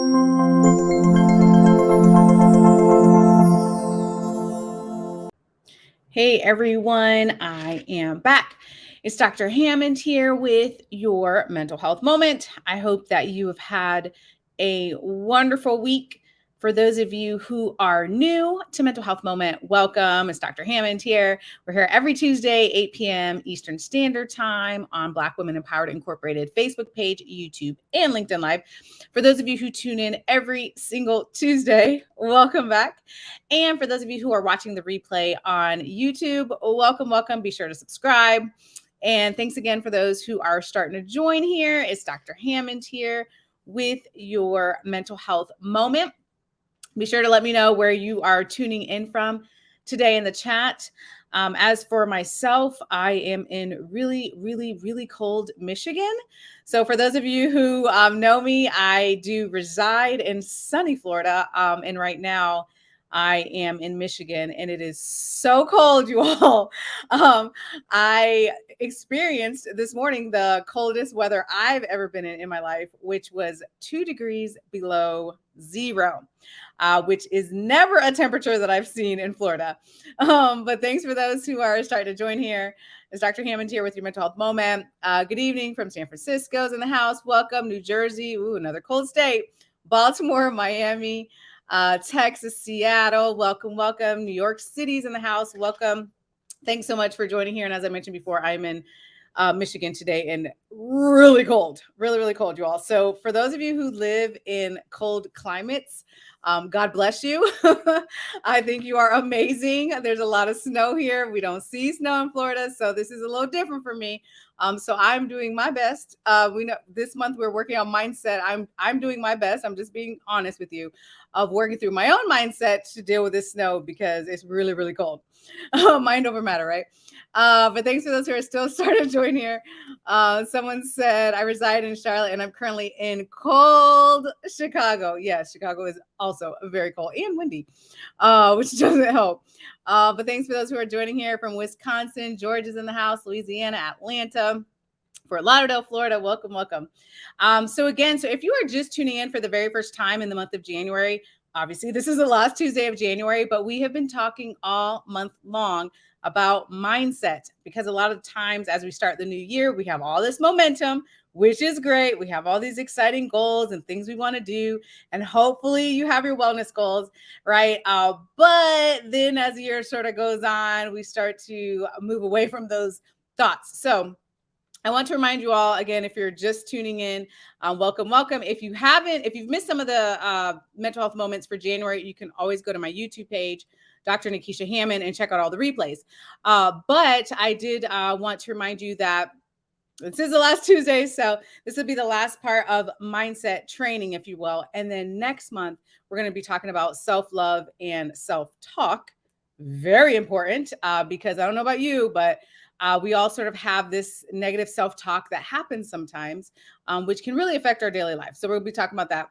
Hey everyone, I am back. It's Dr. Hammond here with your mental health moment. I hope that you have had a wonderful week. For those of you who are new to Mental Health Moment, welcome. It's Dr. Hammond here. We're here every Tuesday, 8 p.m. Eastern Standard Time on Black Women Empowered Incorporated Facebook page, YouTube, and LinkedIn Live. For those of you who tune in every single Tuesday, welcome back. And for those of you who are watching the replay on YouTube, welcome, welcome. Be sure to subscribe. And thanks again for those who are starting to join here. It's Dr. Hammond here with your mental health moment. Be sure to let me know where you are tuning in from today in the chat. Um, as for myself, I am in really, really, really cold Michigan. So, for those of you who um, know me, I do reside in sunny Florida. Um, and right now, I am in Michigan and it is so cold, you all. Um, I experienced this morning the coldest weather I've ever been in in my life, which was two degrees below zero uh, which is never a temperature that I've seen in Florida. Um, but thanks for those who are starting to join here. It's Dr. Hammond here with your mental health moment. Uh, good evening from San Francisco's in the house. Welcome, New Jersey. Ooh, another cold state. Baltimore, Miami, uh, Texas, Seattle. Welcome, welcome. New York City's in the house. Welcome. Thanks so much for joining here. And as I mentioned before, I'm in uh, Michigan today and really cold, really, really cold, you all. So, for those of you who live in cold climates, um, God bless you. I think you are amazing. There's a lot of snow here. We don't see snow in Florida, so this is a little different for me. Um, so I'm doing my best. Uh, we know this month we're working on mindset. I'm I'm doing my best. I'm just being honest with you, of working through my own mindset to deal with this snow because it's really really cold. Mind over matter, right? Uh, but thanks for those who are still starting to join here. Uh, someone said, I reside in Charlotte and I'm currently in cold Chicago. Yes, Chicago is also very cold and windy, uh, which doesn't help. Uh, but thanks for those who are joining here from Wisconsin, Georgia's in the house, Louisiana, Atlanta. Fort Lauderdale, Florida. Welcome, welcome. Um, so again, so if you are just tuning in for the very first time in the month of January, obviously this is the last Tuesday of January, but we have been talking all month long about mindset because a lot of times as we start the new year, we have all this momentum, which is great. We have all these exciting goals and things we want to do. And hopefully you have your wellness goals, right? Uh, but then as the year sort of goes on, we start to move away from those thoughts. So I want to remind you all again, if you're just tuning in, um, welcome, welcome. If you haven't, if you've missed some of the uh, mental health moments for January, you can always go to my YouTube page, Dr. Nikisha Hammond, and check out all the replays. Uh, but I did uh, want to remind you that this is the last Tuesday. So this will be the last part of mindset training, if you will. And then next month, we're going to be talking about self love and self talk. Very important uh, because I don't know about you, but uh, we all sort of have this negative self talk that happens sometimes, um, which can really affect our daily life. So we'll be talking about that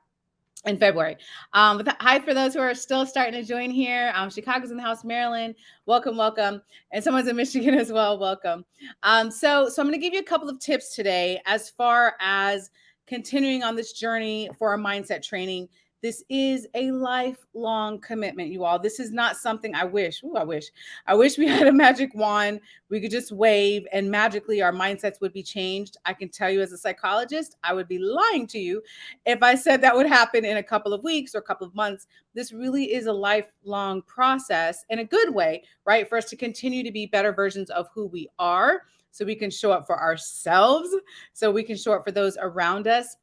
in February. Um, but hi for those who are still starting to join here. Um, Chicago's in the house, Maryland. Welcome, welcome. And someone's in Michigan as well. Welcome. Um, so, so I'm going to give you a couple of tips today as far as continuing on this journey for our mindset training this is a lifelong commitment, you all. This is not something I wish. Ooh, I wish. I wish we had a magic wand. We could just wave and magically our mindsets would be changed. I can tell you as a psychologist, I would be lying to you if I said that would happen in a couple of weeks or a couple of months. This really is a lifelong process in a good way, right? For us to continue to be better versions of who we are so we can show up for ourselves, so we can show up for those around us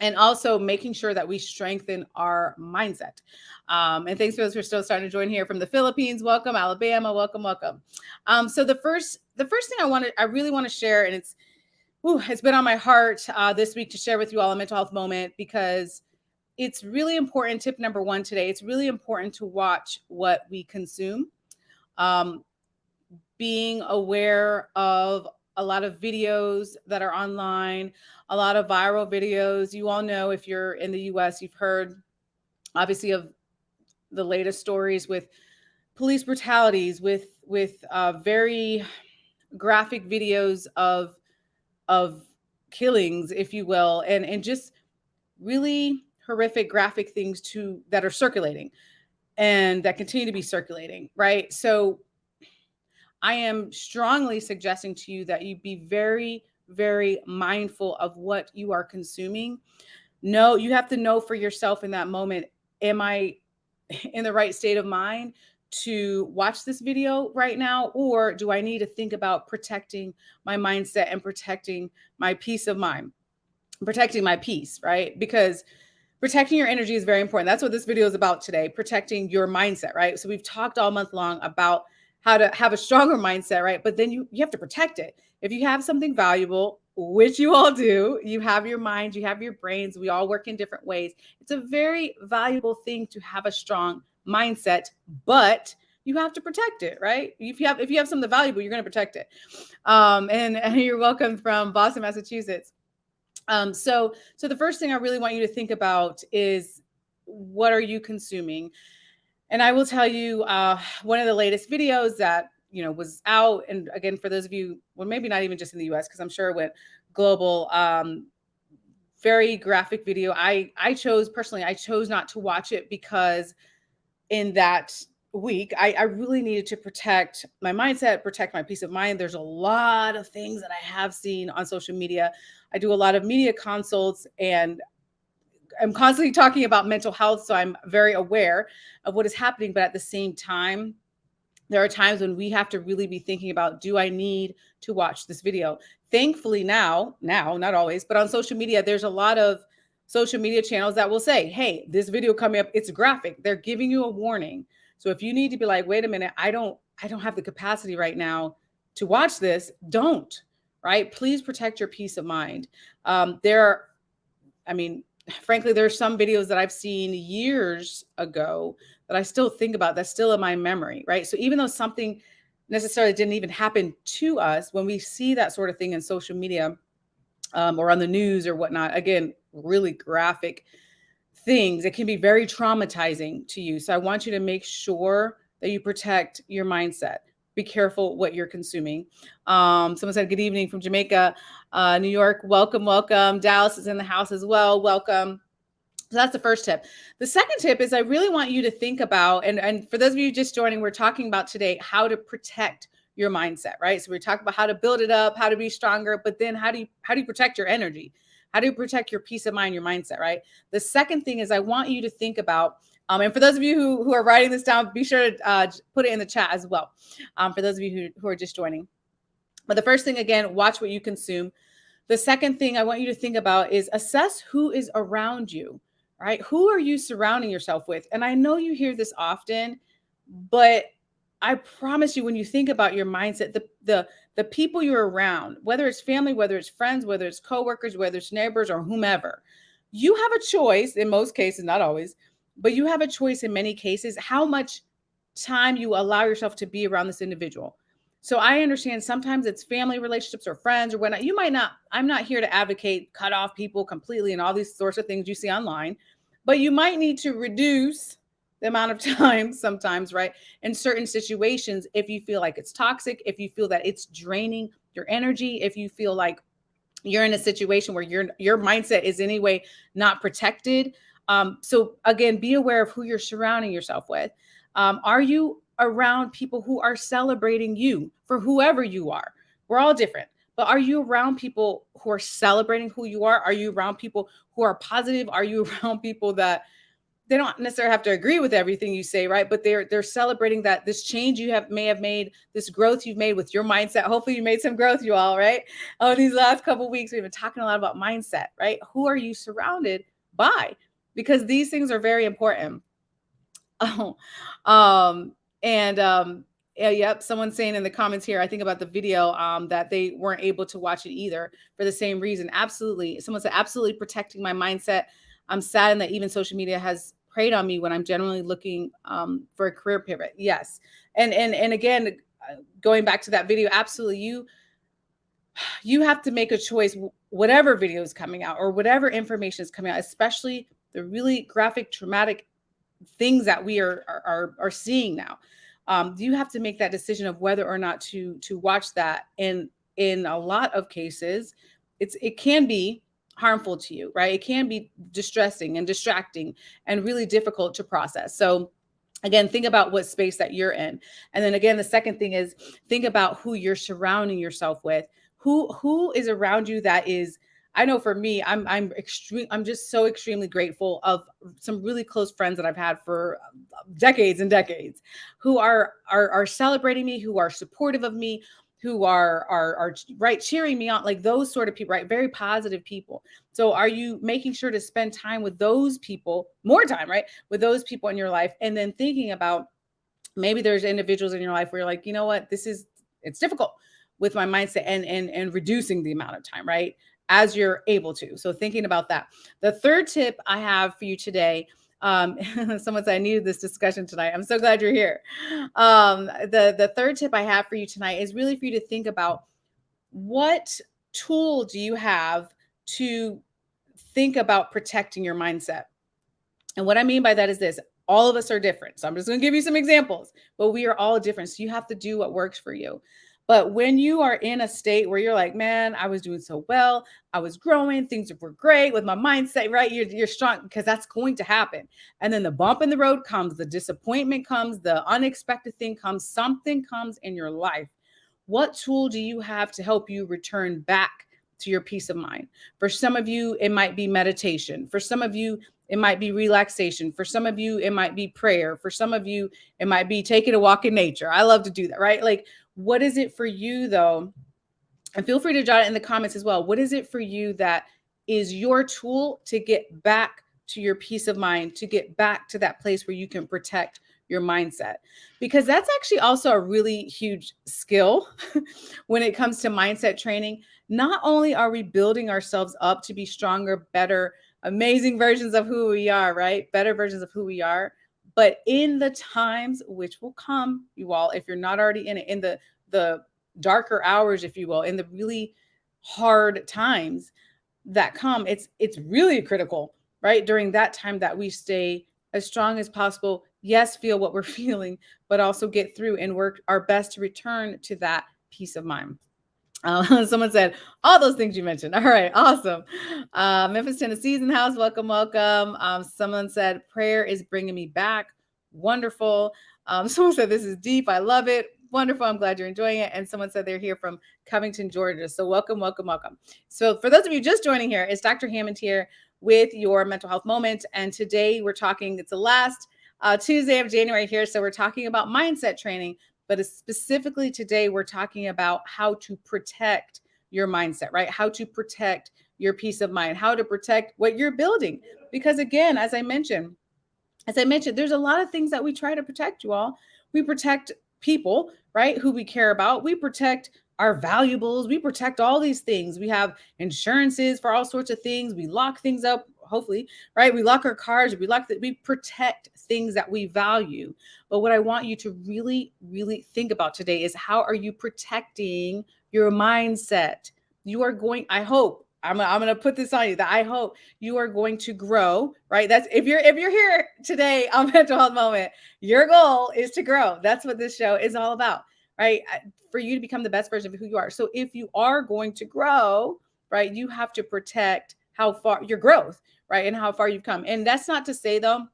and also making sure that we strengthen our mindset. Um, and thanks for those who are still starting to join here from the Philippines. Welcome, Alabama. Welcome, welcome. Um, so the first, the first thing I wanted, I really want to share, and it's, whew, it's been on my heart uh, this week to share with you all a mental health moment because it's really important. Tip number one today: it's really important to watch what we consume. Um, being aware of a lot of videos that are online, a lot of viral videos. You all know if you're in the US, you've heard obviously of the latest stories with police brutalities, with with uh, very graphic videos of of killings, if you will, and and just really horrific graphic things to that are circulating and that continue to be circulating, right? So I am strongly suggesting to you that you be very, very mindful of what you are consuming. No, you have to know for yourself in that moment, am I in the right state of mind to watch this video right now? Or do I need to think about protecting my mindset and protecting my peace of mind, protecting my peace, right? Because protecting your energy is very important. That's what this video is about today, protecting your mindset, right? So we've talked all month long about how to have a stronger mindset, right? But then you you have to protect it. If you have something valuable, which you all do, you have your mind, you have your brains, we all work in different ways. It's a very valuable thing to have a strong mindset, but you have to protect it, right? If you have if you have something valuable, you're going to protect it. Um, and, and you're welcome from Boston, Massachusetts. Um, so so the first thing I really want you to think about is what are you consuming? And I will tell you uh, one of the latest videos that you know was out, and again for those of you, well, maybe not even just in the U.S. because I'm sure it went global. Um, very graphic video. I I chose personally, I chose not to watch it because in that week, I, I really needed to protect my mindset, protect my peace of mind. There's a lot of things that I have seen on social media. I do a lot of media consults and I'm constantly talking about mental health, so I'm very aware of what is happening. But at the same time, there are times when we have to really be thinking about do I need to watch this video? Thankfully, now, now, not always, but on social media, there's a lot of social media channels that will say, hey, this video coming up, it's graphic. They're giving you a warning. So if you need to be like, wait a minute, I don't, I don't have the capacity right now to watch this, don't, right? Please protect your peace of mind. Um, there are, I mean, frankly, there's some videos that I've seen years ago that I still think about that's still in my memory, right? So even though something necessarily didn't even happen to us, when we see that sort of thing in social media um, or on the news or whatnot, again, really graphic things, it can be very traumatizing to you. So I want you to make sure that you protect your mindset. Be careful what you're consuming. Um, someone said, Good evening from Jamaica. Uh, New York, welcome, welcome. Dallas is in the house as well. Welcome. So that's the first tip. The second tip is I really want you to think about, and, and for those of you just joining, we're talking about today how to protect your mindset, right? So we're talking about how to build it up, how to be stronger, but then how do you how do you protect your energy? How do you protect your peace of mind, your mindset, right? The second thing is I want you to think about, um, and for those of you who, who are writing this down, be sure to uh, put it in the chat as well. Um, for those of you who, who are just joining. But the first thing, again, watch what you consume. The second thing I want you to think about is assess who is around you, right? Who are you surrounding yourself with? And I know you hear this often, but I promise you, when you think about your mindset, the the the people you're around, whether it's family, whether it's friends, whether it's coworkers, whether it's neighbors or whomever, you have a choice in most cases, not always, but you have a choice in many cases how much time you allow yourself to be around this individual. So I understand sometimes it's family relationships or friends or whatnot. You might not, I'm not here to advocate cut off people completely and all these sorts of things you see online, but you might need to reduce the amount of time sometimes, right? In certain situations, if you feel like it's toxic, if you feel that it's draining your energy, if you feel like you're in a situation where your your mindset is anyway not protected. Um, so again, be aware of who you're surrounding yourself with. Um, are you around people who are celebrating you for whoever you are. We're all different. But are you around people who are celebrating who you are? Are you around people who are positive? Are you around people that they don't necessarily have to agree with everything you say, right? But they're they're celebrating that this change you have may have made, this growth you've made with your mindset. Hopefully, you made some growth, you all, right? Oh, these last couple weeks we've been talking a lot about mindset, right? Who are you surrounded by? Because these things are very important. Oh, um, and um, yeah, yep, someone's saying in the comments here, I think about the video um, that they weren't able to watch it either for the same reason. Absolutely. Someone said, absolutely protecting my mindset. I'm saddened that even social media has preyed on me when I'm generally looking um, for a career pivot. Yes. And, and, and again, uh, going back to that video, absolutely. You, you have to make a choice, whatever video is coming out or whatever information is coming out, especially the really graphic, traumatic things that we are are are seeing now. Um, you have to make that decision of whether or not to to watch that. And in a lot of cases, it's it can be harmful to you, right? It can be distressing and distracting and really difficult to process. So, again think about what space that you're in and then again the second thing is think about who you're surrounding yourself with who who is around you that is i know for me i'm i'm extreme i'm just so extremely grateful of some really close friends that i've had for um, decades and decades who are are are celebrating me who are supportive of me who are are are right cheering me on like those sort of people right very positive people. So are you making sure to spend time with those people more time right with those people in your life and then thinking about maybe there's individuals in your life where you're like you know what? This is it's difficult with my mindset and and and reducing the amount of time right as you're able to so thinking about that the third tip i have for you today um, someone said I needed this discussion tonight. I'm so glad you're here. Um, the the third tip I have for you tonight is really for you to think about what tool do you have to think about protecting your mindset. And what I mean by that is this all of us are different. So I'm just going to give you some examples, but we are all different. So you have to do what works for you. But when you are in a state where you're like, man, I was doing so well, I was growing, things were great with my mindset, right? You're, you're strong because that's going to happen. And then the bump in the road comes, the disappointment comes, the unexpected thing comes, something comes in your life. What tool do you have to help you return back to your peace of mind? For some of you, it might be meditation. For some of you, it might be relaxation. For some of you, it might be prayer. For some of you, it might be taking a walk in nature. I love to do that, right? Like what is it for you though? And feel free to jot it in the comments as well. What is it for you that is your tool to get back to your peace of mind, to get back to that place where you can protect your mindset? Because that's actually also a really huge skill when it comes to mindset training. Not only are we building ourselves up to be stronger, better, amazing versions of who we are, right? Better versions of who we are, but in the times which will come, you all, if you're not already in it, in the the darker hours, if you will, in the really hard times that come, it's it's really critical, right? During that time that we stay as strong as possible. Yes, feel what we're feeling, but also get through and work our best to return to that peace of mind. Uh, someone said all those things you mentioned. All right, awesome. Uh, Memphis, Tennessee's in the house. Welcome, welcome. Um, someone said prayer is bringing me back. Wonderful. Um, someone said this is deep. I love it. Wonderful. I'm glad you're enjoying it. And someone said they're here from Covington, Georgia. So welcome, welcome, welcome. So for those of you just joining here, it's Dr. Hammond here with your mental health moment. And today we're talking. It's the last uh, Tuesday of January here. So we're talking about mindset training but specifically today, we're talking about how to protect your mindset, right? How to protect your peace of mind, how to protect what you're building. Because again, as I mentioned, as I mentioned, there's a lot of things that we try to protect you all. We protect people, right? Who we care about. We protect our valuables. We protect all these things. We have insurances for all sorts of things. We lock things up hopefully, right? We lock our cars, we lock that, we protect things that we value. But what I want you to really, really think about today is how are you protecting your mindset? You are going, I hope, I'm, I'm going to put this on you that I hope you are going to grow, right? That's if you're if you're here today on mental health moment, your goal is to grow. That's what this show is all about, right? For you to become the best version of who you are. So if you are going to grow, right, you have to protect how far your growth, right? And how far you've come. And that's not to say though,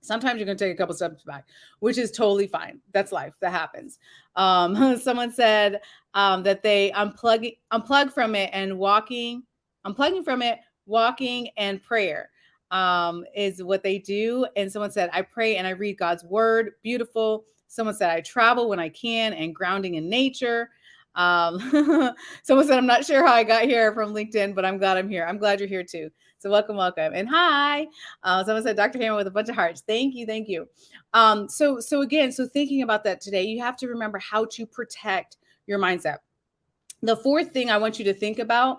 sometimes you're going to take a couple steps back, which is totally fine. That's life. That happens. Um, someone said um, that they unplug unplug from it and walking, unplugging from it, walking and prayer um, is what they do. And someone said, I pray and I read God's word. Beautiful. Someone said, I travel when I can and grounding in nature. Um, someone said, I'm not sure how I got here from LinkedIn, but I'm glad I'm here. I'm glad you're here too. So welcome, welcome, and hi. Uh, someone said Dr. Hammer with a bunch of hearts. Thank you, thank you. Um, so, so again, so thinking about that today, you have to remember how to protect your mindset. The fourth thing I want you to think about,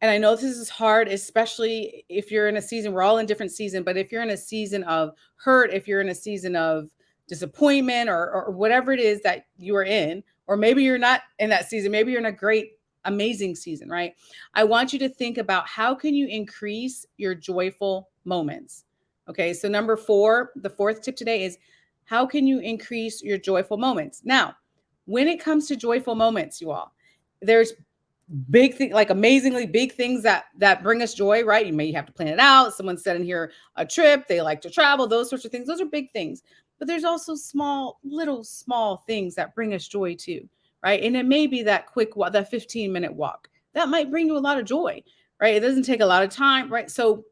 and I know this is hard, especially if you're in a season. We're all in different season, but if you're in a season of hurt, if you're in a season of disappointment, or, or whatever it is that you are in, or maybe you're not in that season, maybe you're in a great amazing season, right? I want you to think about how can you increase your joyful moments? Okay, so number 4, the fourth tip today is how can you increase your joyful moments? Now, when it comes to joyful moments, you all, there's big thing like amazingly big things that that bring us joy right you may have to plan it out someone said in here a trip they like to travel those sorts of things those are big things but there's also small little small things that bring us joy too right and it may be that quick walk that 15 minute walk that might bring you a lot of joy right it doesn't take a lot of time right so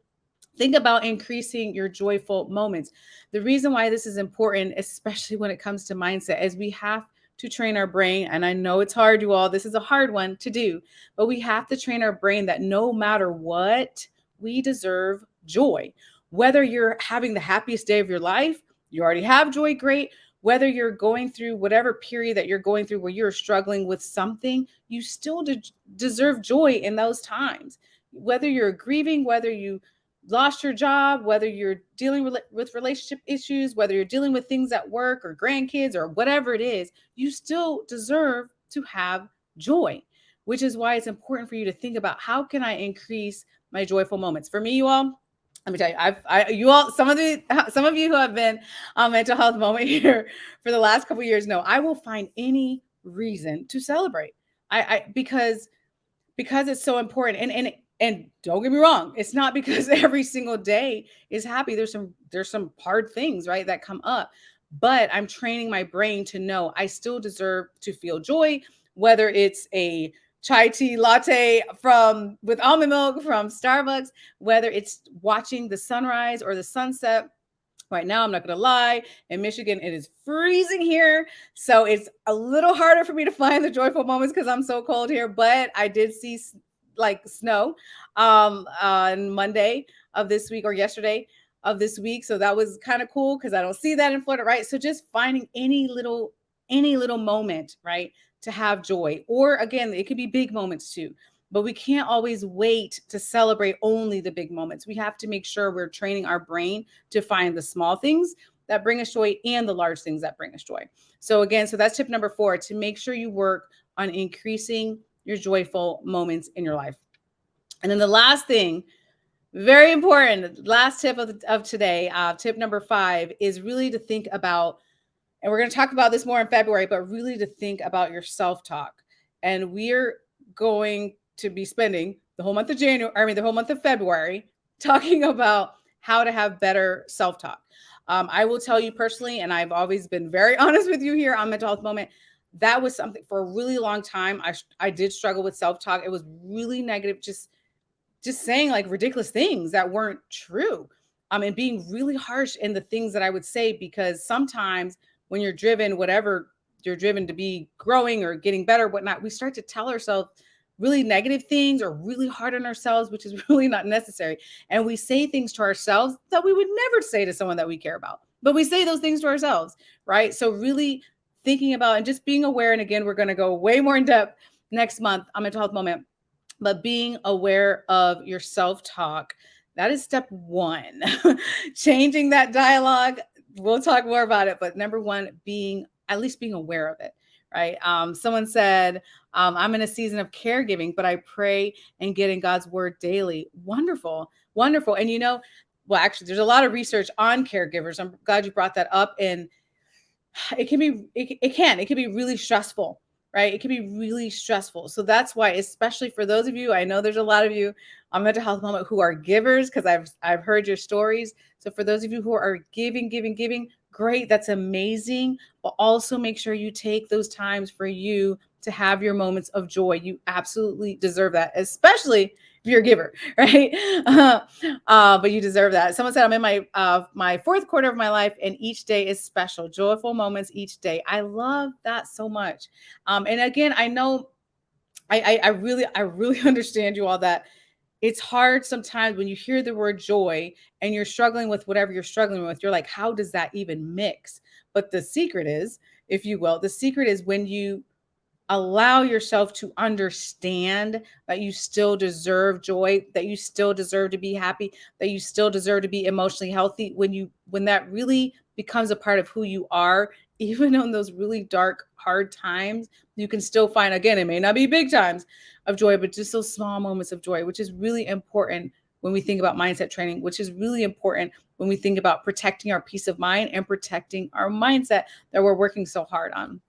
think about increasing your joyful moments the reason why this is important especially when it comes to mindset is we have to train our brain. And I know it's hard, you all. This is a hard one to do, but we have to train our brain that no matter what, we deserve joy. Whether you're having the happiest day of your life, you already have joy, great. Whether you're going through whatever period that you're going through where you're struggling with something, you still de- deserve joy in those times. Whether you're grieving, whether you lost your job, whether you're dealing with, with relationship issues, whether you're dealing with things at work or grandkids or whatever it is, you still deserve to have joy, which is why it's important for you to think about how can I increase my joyful moments. For me, you all, let me tell you, I've, I, you all, some of the, some of you who have been on mental health moment here for the last couple years know I will find any reason to celebrate. I, I because, because it's so important. And, and and don't get me wrong it's not because every single day is happy there's some there's some hard things right that come up but i'm training my brain to know i still deserve to feel joy whether it's a chai tea latte from with almond milk from starbucks whether it's watching the sunrise or the sunset right now i'm not going to lie in michigan it is freezing here so it's a little harder for me to find the joyful moments because i'm so cold here but i did see like snow um, on Monday of this week or yesterday of this week. So that was kind of cool because I don't see that in Florida, right? So just finding any little any little moment, right, to have joy. Or again, it could be big moments too. But we can't always wait to celebrate only the big moments. We have to make sure we're training our brain to find the small things that bring us joy and the large things that bring us joy. So again, so that's tip number 4 to make sure you work on increasing your joyful moments in your life. And then the last thing, very important, last tip of, of today, uh, tip number five is really to think about, and we're going to talk about this more in February, but really to think about your self talk. And we're going to be spending the whole month of January, I mean, the whole month of February, talking about how to have better self talk. Um, I will tell you personally, and I've always been very honest with you here on Mental Health Moment that was something for a really long time. I I did struggle with self talk. It was really negative, just just saying like ridiculous things that weren't true. Um, and being really harsh in the things that I would say because sometimes when you're driven, whatever you're driven to be growing or getting better, whatnot, we start to tell ourselves really negative things or really hard on ourselves, which is really not necessary. And we say things to ourselves that we would never say to someone that we care about, but we say those things to ourselves, right? So really thinking about and just being aware. And again, we're going to go way more in depth next month on mental health moment, but being aware of your self talk. That is step one. Changing that dialogue. We'll talk more about it. But number one, being at least being aware of it right? Um, someone said, um, I'm in a season of caregiving, but I pray and get in God's word daily. Wonderful, wonderful. And you know, well, actually, there's a lot of research on caregivers. I'm glad you brought that up. And it can be it, it can it can be really stressful right? It can be really stressful. So that's why especially for those of you i know there's a lot of you on mental health moment who are givers because i've i've heard your stories. So for those of you who are giving giving giving great that's amazing but also make sure you take those times for you to have your moments of joy. You absolutely deserve that especially you're a giver, right? Uh, uh, but you deserve that. Someone said, I'm in my uh, my fourth quarter of my life, and each day is special, joyful moments each day. I love that so much. Um, and again, I know, I, I, I really, I really understand you all that it's hard sometimes when you hear the word joy and you're struggling with whatever you're struggling with. You're like, how does that even mix? But the secret is, if you will, the secret is when you allow yourself to understand that you still deserve joy that you still deserve to be happy that you still deserve to be emotionally healthy. When you when that really becomes a part of who you are even in those really dark hard times you can still find again it may not be big times of joy but just those small moments of joy which is really important when we think about mindset training which is really important when we think about protecting our peace of mind and protecting our mindset that we're working so hard on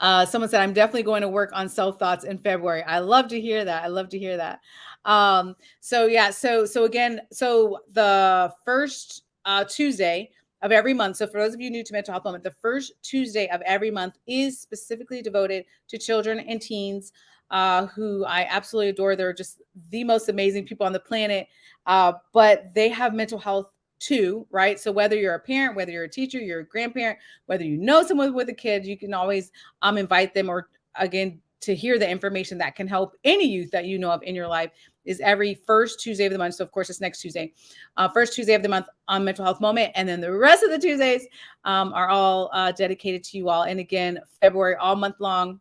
Uh, someone said, I'm definitely going to work on self thoughts in February. I love to hear that. I love to hear that. Um, so yeah, so so again, so the first uh, Tuesday of every month. So for those of you new to mental health moment, the first Tuesday of every month is specifically devoted to children and teens uh, who I absolutely adore. They're just the most amazing people on the planet, uh, but they have mental health too, right? So whether you're a parent, whether you're a teacher, you're a grandparent, whether you know someone with a kid, you can always um, invite them or again to hear the information that can help any youth that you know of in your life is every first Tuesday of the month. So of course it's next Tuesday, uh, first Tuesday of the month on Mental Health Moment, and then the rest of the Tuesdays um, are all uh, dedicated to you all. And again, February all month long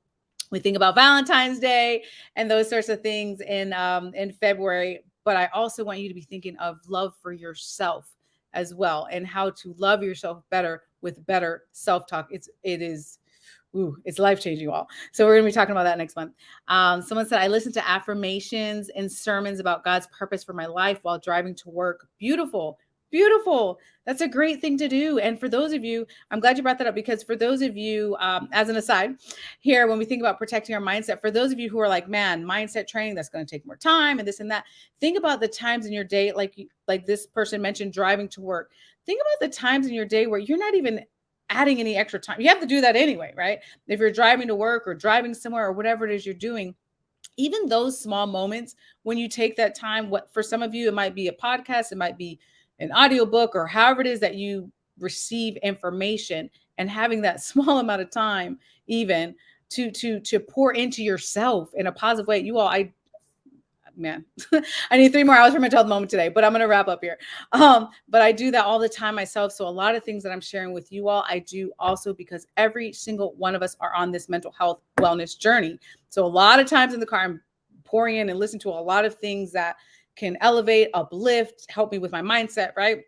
we think about Valentine's Day and those sorts of things in um, in February. But I also want you to be thinking of love for yourself as well and how to love yourself better with better self-talk. It's it is Ooh, it's life changing, all. So we're gonna be talking about that next month. Um, someone said I listen to affirmations and sermons about God's purpose for my life while driving to work. Beautiful. Beautiful. That's a great thing to do. And for those of you, I'm glad you brought that up because for those of you, um, as an aside, here, when we think about protecting our mindset, for those of you who are like, man, mindset training, that's going to take more time and this and that, think about the times in your day, like, like this person mentioned, driving to work. Think about the times in your day where you're not even adding any extra time. You have to do that anyway, right? If you're driving to work or driving somewhere or whatever it is you're doing, even those small moments when you take that time, what for some of you, it might be a podcast, it might be an audiobook or however it is that you receive information and having that small amount of time even to to to pour into yourself in a positive way. You all i man i need three more hours for my health moment today but i'm going to wrap up here. Um but i do that all the time myself. So a lot of things that i'm sharing with you all i do also because every single one of us are on this mental health wellness journey. So a lot of times in the car i'm pouring in and listen to a lot of things that can elevate, uplift, help me with my mindset, right?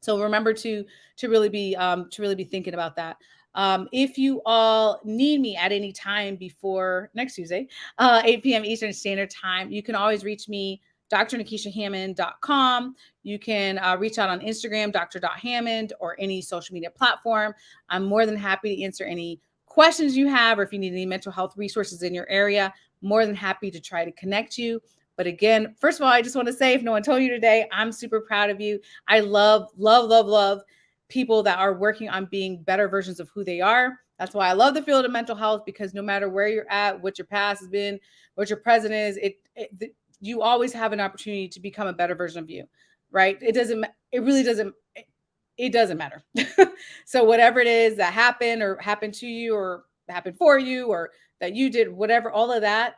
So remember to to really be um, to really be thinking about that. Um, if you all need me at any time before next Tuesday, uh, 8 p.m. Eastern Standard Time, you can always reach me, drnikishahammond.com. You can uh, reach out on Instagram, dr.hammond, or any social media platform. I'm more than happy to answer any questions you have, or if you need any mental health resources in your area, more than happy to try to connect you. But again, first of all, I just want to say if no one told you today, I'm super proud of you. I love, love, love, love people that are working on being better versions of who they are. That's why I love the field of mental health because no matter where you're at, what your past has been, what your present is, it, it you always have an opportunity to become a better version of you, right? It doesn't, it really doesn't, it, it doesn't matter. so whatever it is that happened or happened to you or happened for you or that you did, whatever, all of that,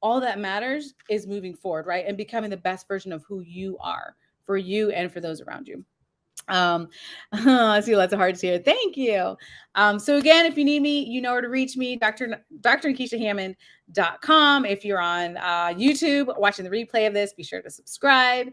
all that matters is moving forward, right? And becoming the best version of who you are for you and for those around you. Um, I see lots of hearts here. Thank you. Um, so again, if you need me, you know where to reach me, Dr. Dr. Hammond.com. If you're on uh, YouTube watching the replay of this, be sure to subscribe.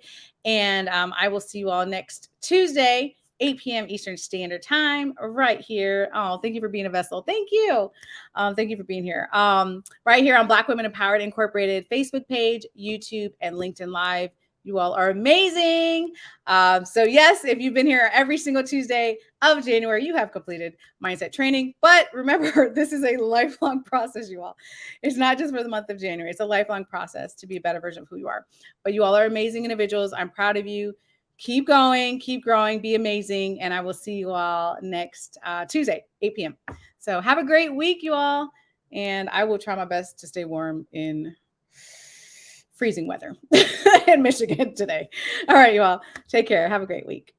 And um, I will see you all next Tuesday 8 p.m. Eastern Standard Time, right here. Oh, thank you for being a vessel. Thank you. Um, thank you for being here. Um, right here on Black Women Empowered Incorporated Facebook page, YouTube, and LinkedIn Live. You all are amazing. Um, so, yes, if you've been here every single Tuesday of January, you have completed mindset training. But remember, this is a lifelong process, you all. It's not just for the month of January, it's a lifelong process to be a better version of who you are. But you all are amazing individuals. I'm proud of you keep going, keep growing, be amazing. And I will see you all next uh, Tuesday, 8 p.m. So have a great week, you all. And I will try my best to stay warm in freezing weather in Michigan today. All right, you all. Take care. Have a great week.